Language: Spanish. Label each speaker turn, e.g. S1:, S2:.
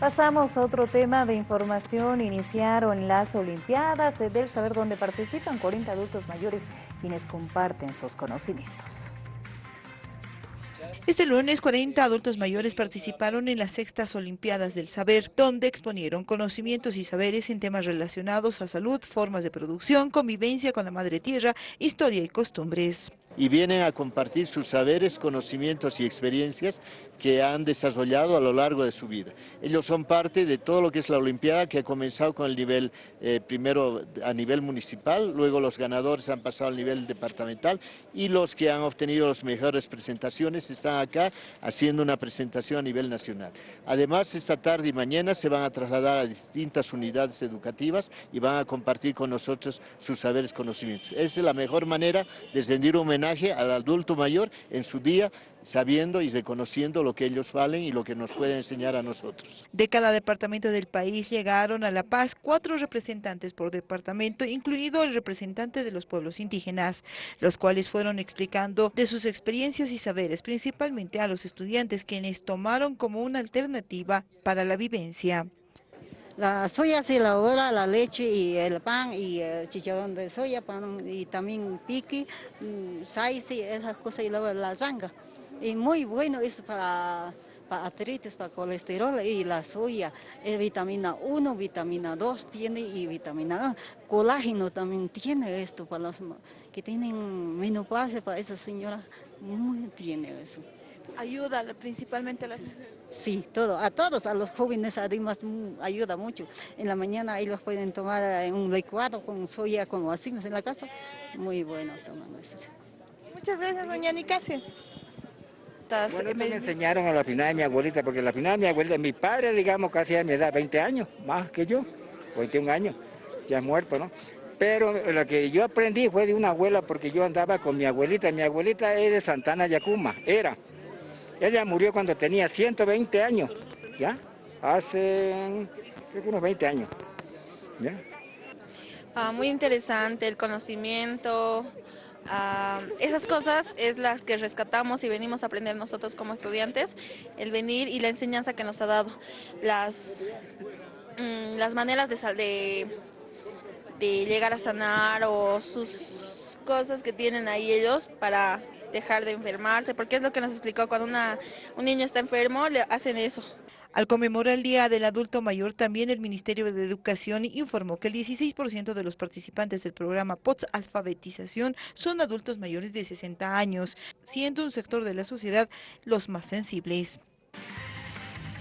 S1: Pasamos a otro tema de información. Iniciaron las Olimpiadas del Saber donde participan 40 adultos mayores quienes comparten sus conocimientos.
S2: Este lunes, 40 adultos mayores participaron en las sextas Olimpiadas del Saber, donde exponieron conocimientos y saberes en temas relacionados a salud, formas de producción, convivencia con la madre tierra, historia y costumbres
S3: y vienen a compartir sus saberes, conocimientos y experiencias que han desarrollado a lo largo de su vida. Ellos son parte de todo lo que es la Olimpiada que ha comenzado con el nivel, eh, primero a nivel municipal, luego los ganadores han pasado al nivel departamental y los que han obtenido las mejores presentaciones están acá haciendo una presentación a nivel nacional. Además, esta tarde y mañana se van a trasladar a distintas unidades educativas y van a compartir con nosotros sus saberes, conocimientos. Esa es la mejor manera de rendir un homenaje al adulto mayor en su día, sabiendo y reconociendo lo que ellos valen y lo que nos pueden enseñar a nosotros.
S2: De cada departamento del país llegaron a La Paz cuatro representantes por departamento, incluido el representante de los pueblos indígenas, los cuales fueron explicando de sus experiencias y saberes, principalmente a los estudiantes, quienes tomaron como una alternativa para la vivencia.
S4: La soya se elabora, la leche y el pan y el chicharrón de soya, pan, y también piqui, mm, y esas cosas y luego la zanga. Y muy bueno es para, para artritis, para colesterol y la soya. Es vitamina 1, vitamina 2 tiene y vitamina A. Colágeno también tiene esto para los que tienen menopausia, para esa señora, muy tiene eso
S2: ayuda principalmente a las...
S4: Sí, todo, a todos, a los jóvenes además ayuda mucho. En la mañana ellos pueden tomar eh, un licuado con soya como hacemos en la casa, muy bueno tomamos
S2: Muchas gracias, doña Nicasio.
S5: Bueno, me enseñaron a la final de mi abuelita, porque la final de mi abuelita, mi padre, digamos, casi a mi edad, 20 años, más que yo, 21 años, ya ha muerto, ¿no? Pero lo que yo aprendí fue de una abuela, porque yo andaba con mi abuelita, mi abuelita es de Santana Yacuma, era, ella murió cuando tenía 120 años, ¿ya? Hace unos 20 años.
S6: Ah, muy interesante el conocimiento, ah, esas cosas es las que rescatamos y venimos a aprender nosotros como estudiantes, el venir y la enseñanza que nos ha dado, las, mm, las maneras de, de, de llegar a sanar o sus cosas que tienen ahí ellos para dejar de enfermarse, porque es lo que nos explicó, cuando una, un niño está enfermo, le hacen eso.
S2: Al conmemorar el Día del Adulto Mayor, también el Ministerio de Educación informó que el 16% de los participantes del programa POTS Alfabetización son adultos mayores de 60 años, siendo un sector de la sociedad los más sensibles.